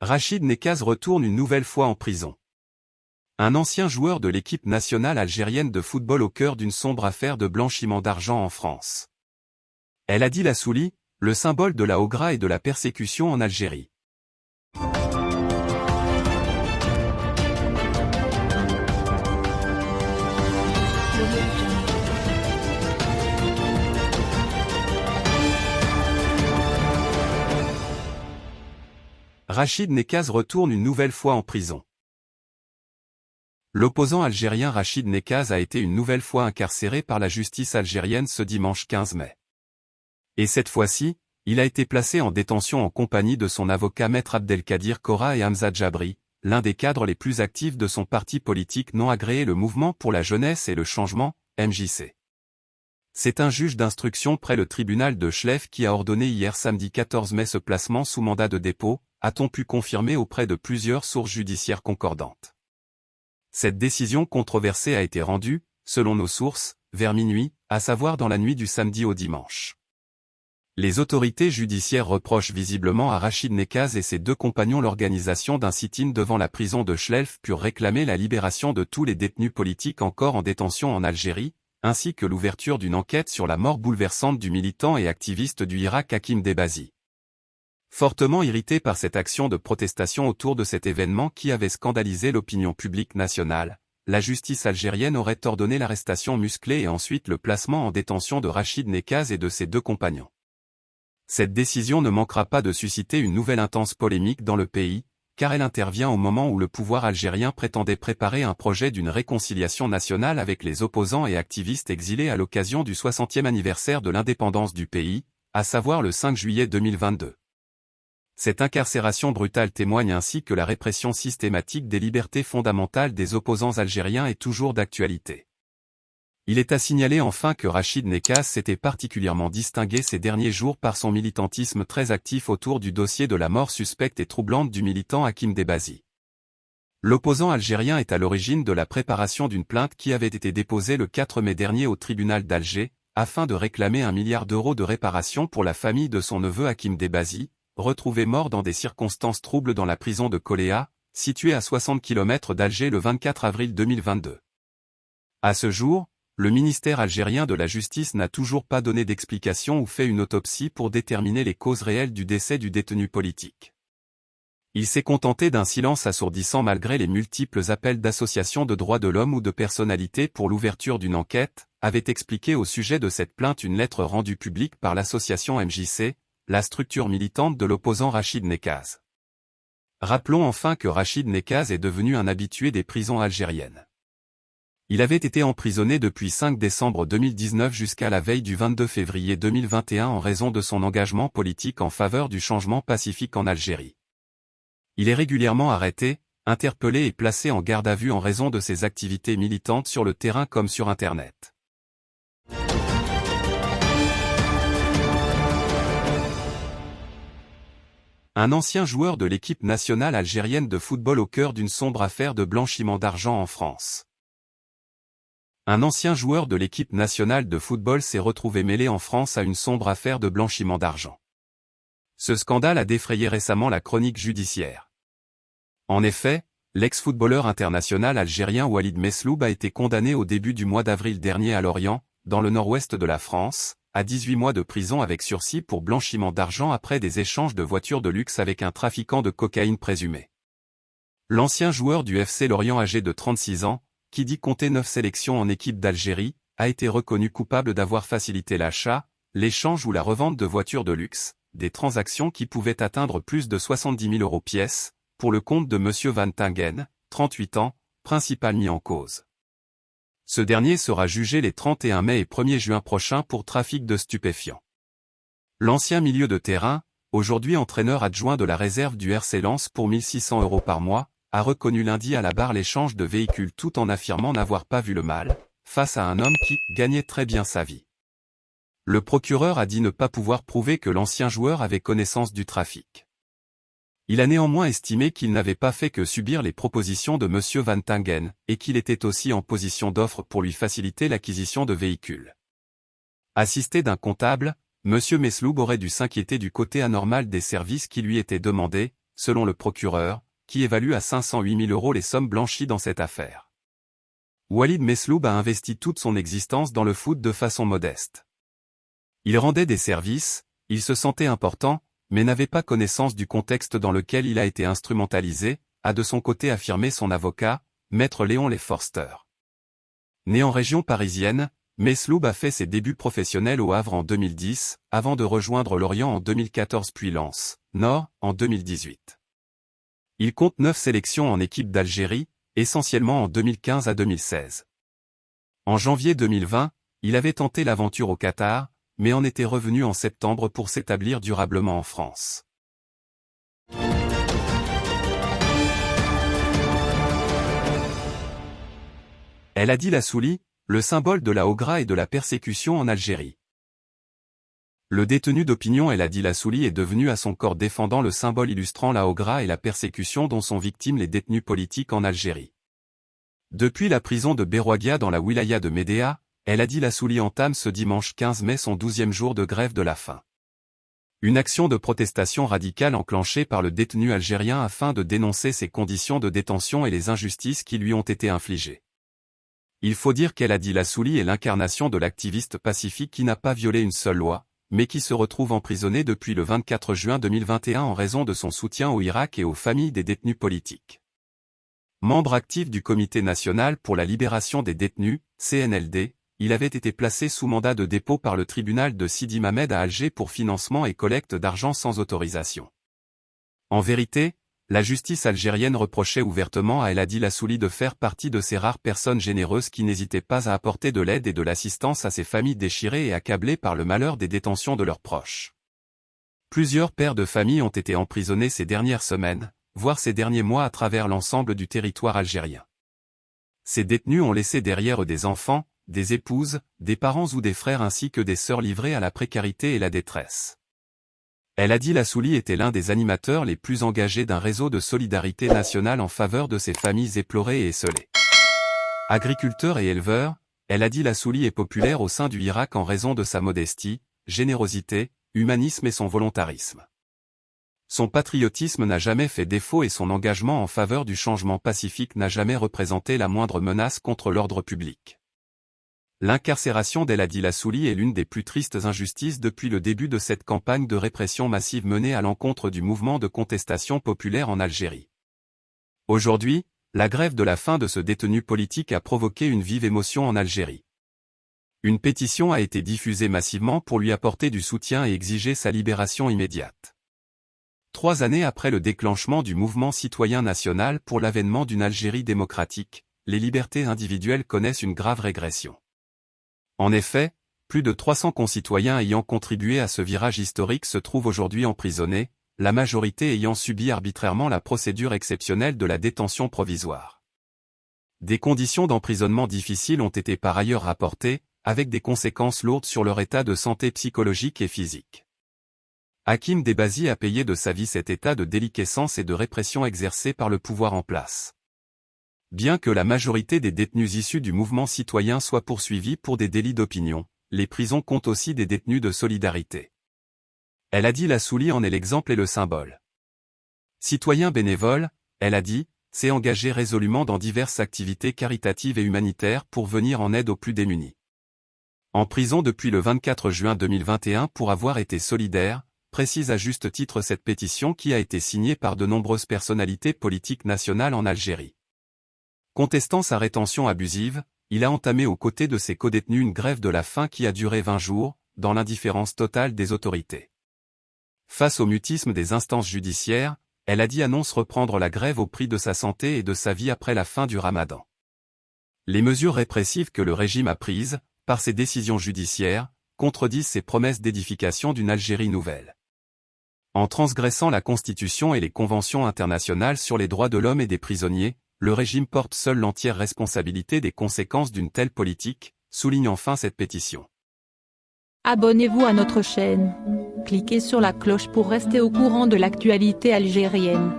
Rachid Nekaz retourne une nouvelle fois en prison. Un ancien joueur de l'équipe nationale algérienne de football au cœur d'une sombre affaire de blanchiment d'argent en France. Elle a dit la Souli, le symbole de la Ogra et de la persécution en Algérie. Rachid Nekaz retourne une nouvelle fois en prison. L'opposant algérien Rachid Nekaz a été une nouvelle fois incarcéré par la justice algérienne ce dimanche 15 mai. Et cette fois-ci, il a été placé en détention en compagnie de son avocat maître Abdelkadir Kora et Hamza Jabri, l'un des cadres les plus actifs de son parti politique non agréé le Mouvement pour la Jeunesse et le Changement, MJC. C'est un juge d'instruction près le tribunal de Schleff qui a ordonné hier samedi 14 mai ce placement sous mandat de dépôt, a-t-on pu confirmer auprès de plusieurs sources judiciaires concordantes. Cette décision controversée a été rendue, selon nos sources, vers minuit, à savoir dans la nuit du samedi au dimanche. Les autorités judiciaires reprochent visiblement à Rachid Nekaz et ses deux compagnons l'organisation d'un sit-in devant la prison de Schlelf pour réclamer la libération de tous les détenus politiques encore en détention en Algérie, ainsi que l'ouverture d'une enquête sur la mort bouleversante du militant et activiste du Irak Hakim Debazi. Fortement irrité par cette action de protestation autour de cet événement qui avait scandalisé l'opinion publique nationale, la justice algérienne aurait ordonné l'arrestation musclée et ensuite le placement en détention de Rachid Nekaz et de ses deux compagnons. Cette décision ne manquera pas de susciter une nouvelle intense polémique dans le pays, car elle intervient au moment où le pouvoir algérien prétendait préparer un projet d'une réconciliation nationale avec les opposants et activistes exilés à l'occasion du 60e anniversaire de l'indépendance du pays, à savoir le 5 juillet 2022. Cette incarcération brutale témoigne ainsi que la répression systématique des libertés fondamentales des opposants algériens est toujours d'actualité. Il est à signaler enfin que Rachid Nekaz s'était particulièrement distingué ces derniers jours par son militantisme très actif autour du dossier de la mort suspecte et troublante du militant Hakim Debazi. L'opposant algérien est à l'origine de la préparation d'une plainte qui avait été déposée le 4 mai dernier au tribunal d'Alger, afin de réclamer un milliard d'euros de réparation pour la famille de son neveu Hakim Debazi, retrouvé mort dans des circonstances troubles dans la prison de Coléa, située à 60 km d'Alger le 24 avril 2022. À ce jour, le ministère algérien de la Justice n'a toujours pas donné d'explication ou fait une autopsie pour déterminer les causes réelles du décès du détenu politique. Il s'est contenté d'un silence assourdissant malgré les multiples appels d'associations de droits de l'homme ou de personnalités pour l'ouverture d'une enquête, avait expliqué au sujet de cette plainte une lettre rendue publique par l'association MJC, la structure militante de l'opposant Rachid Nekaz. Rappelons enfin que Rachid Nekaz est devenu un habitué des prisons algériennes. Il avait été emprisonné depuis 5 décembre 2019 jusqu'à la veille du 22 février 2021 en raison de son engagement politique en faveur du changement pacifique en Algérie. Il est régulièrement arrêté, interpellé et placé en garde à vue en raison de ses activités militantes sur le terrain comme sur Internet. Un ancien joueur de l'équipe nationale algérienne de football au cœur d'une sombre affaire de blanchiment d'argent en France. Un ancien joueur de l'équipe nationale de football s'est retrouvé mêlé en France à une sombre affaire de blanchiment d'argent. Ce scandale a défrayé récemment la chronique judiciaire. En effet, l'ex-footballeur international algérien Walid Mesloub a été condamné au début du mois d'avril dernier à Lorient, dans le nord-ouest de la France, à 18 mois de prison avec sursis pour blanchiment d'argent après des échanges de voitures de luxe avec un trafiquant de cocaïne présumé. L'ancien joueur du FC Lorient âgé de 36 ans, qui dit compter 9 sélections en équipe d'Algérie, a été reconnu coupable d'avoir facilité l'achat, l'échange ou la revente de voitures de luxe, des transactions qui pouvaient atteindre plus de 70 000 euros pièces, pour le compte de M. Van Tingen, 38 ans, principal mis en cause. Ce dernier sera jugé les 31 mai et 1er juin prochains pour trafic de stupéfiants. L'ancien milieu de terrain, aujourd'hui entraîneur adjoint de la réserve du RC Lens pour 1600 euros par mois, a reconnu lundi à la barre l'échange de véhicules tout en affirmant n'avoir pas vu le mal, face à un homme qui gagnait très bien sa vie. Le procureur a dit ne pas pouvoir prouver que l'ancien joueur avait connaissance du trafic. Il a néanmoins estimé qu'il n'avait pas fait que subir les propositions de M. Van Tingen, et qu'il était aussi en position d'offre pour lui faciliter l'acquisition de véhicules. Assisté d'un comptable, M. Mesloub aurait dû s'inquiéter du côté anormal des services qui lui étaient demandés, selon le procureur, qui évalue à 508 000 euros les sommes blanchies dans cette affaire. Walid Mesloub a investi toute son existence dans le foot de façon modeste. Il rendait des services, il se sentait important, mais n'avait pas connaissance du contexte dans lequel il a été instrumentalisé, a de son côté affirmé son avocat, maître Léon Leforster. Né en région parisienne, Mesloub a fait ses débuts professionnels au Havre en 2010, avant de rejoindre Lorient en 2014 puis Lens, Nord, en 2018. Il compte neuf sélections en équipe d'Algérie, essentiellement en 2015 à 2016. En janvier 2020, il avait tenté l'aventure au Qatar, mais en était revenu en septembre pour s'établir durablement en France. Elle a dit la Souli, le symbole de la Ogra et de la persécution en Algérie. Le détenu d'opinion El Adi Souli est devenu à son corps défendant le symbole illustrant la Ogra et la persécution dont sont victimes les détenus politiques en Algérie. Depuis la prison de Berouagia dans la wilaya de Médéa, El Adi Souli entame ce dimanche 15 mai son douzième jour de grève de la faim. Une action de protestation radicale enclenchée par le détenu algérien afin de dénoncer ses conditions de détention et les injustices qui lui ont été infligées. Il faut dire qu'El Adi Souli est l'incarnation de l'activiste pacifique qui n'a pas violé une seule loi, mais qui se retrouve emprisonné depuis le 24 juin 2021 en raison de son soutien au Irak et aux familles des détenus politiques. Membre actif du Comité national pour la libération des détenus, CNLD, il avait été placé sous mandat de dépôt par le tribunal de Sidi Mamed à Alger pour financement et collecte d'argent sans autorisation. En vérité, la justice algérienne reprochait ouvertement à El Adi Lassouli de faire partie de ces rares personnes généreuses qui n'hésitaient pas à apporter de l'aide et de l'assistance à ces familles déchirées et accablées par le malheur des détentions de leurs proches. Plusieurs pères de famille ont été emprisonnés ces dernières semaines, voire ces derniers mois à travers l'ensemble du territoire algérien. Ces détenus ont laissé derrière eux des enfants, des épouses, des parents ou des frères ainsi que des sœurs livrés à la précarité et la détresse. Elle a dit la Souli était l'un des animateurs les plus engagés d'un réseau de solidarité nationale en faveur de ces familles éplorées et esselées. Agriculteur et éleveur, elle a dit la Souli est populaire au sein du Irak en raison de sa modestie, générosité, humanisme et son volontarisme. Son patriotisme n'a jamais fait défaut et son engagement en faveur du changement pacifique n'a jamais représenté la moindre menace contre l'ordre public. L'incarcération d'El Adil Souli est l'une des plus tristes injustices depuis le début de cette campagne de répression massive menée à l'encontre du mouvement de contestation populaire en Algérie. Aujourd'hui, la grève de la faim de ce détenu politique a provoqué une vive émotion en Algérie. Une pétition a été diffusée massivement pour lui apporter du soutien et exiger sa libération immédiate. Trois années après le déclenchement du mouvement citoyen national pour l'avènement d'une Algérie démocratique, les libertés individuelles connaissent une grave régression. En effet, plus de 300 concitoyens ayant contribué à ce virage historique se trouvent aujourd'hui emprisonnés, la majorité ayant subi arbitrairement la procédure exceptionnelle de la détention provisoire. Des conditions d'emprisonnement difficiles ont été par ailleurs rapportées, avec des conséquences lourdes sur leur état de santé psychologique et physique. Hakim Debazi a payé de sa vie cet état de déliquescence et de répression exercé par le pouvoir en place. Bien que la majorité des détenus issus du mouvement citoyen soient poursuivis pour des délits d'opinion, les prisons comptent aussi des détenus de solidarité. Elle a dit la Souli en est l'exemple et le symbole. Citoyen bénévole, elle a dit, s'est engagé résolument dans diverses activités caritatives et humanitaires pour venir en aide aux plus démunis. En prison depuis le 24 juin 2021 pour avoir été solidaire, précise à juste titre cette pétition qui a été signée par de nombreuses personnalités politiques nationales en Algérie. Contestant sa rétention abusive, il a entamé aux côtés de ses codétenus une grève de la faim qui a duré 20 jours, dans l'indifférence totale des autorités. Face au mutisme des instances judiciaires, elle a dit annonce reprendre la grève au prix de sa santé et de sa vie après la fin du ramadan. Les mesures répressives que le régime a prises, par ses décisions judiciaires, contredisent ses promesses d'édification d'une Algérie nouvelle. En transgressant la Constitution et les conventions internationales sur les droits de l'homme et des prisonniers, le régime porte seul l'entière responsabilité des conséquences d'une telle politique, souligne enfin cette pétition. Abonnez-vous à notre chaîne. Cliquez sur la cloche pour rester au courant de l'actualité algérienne.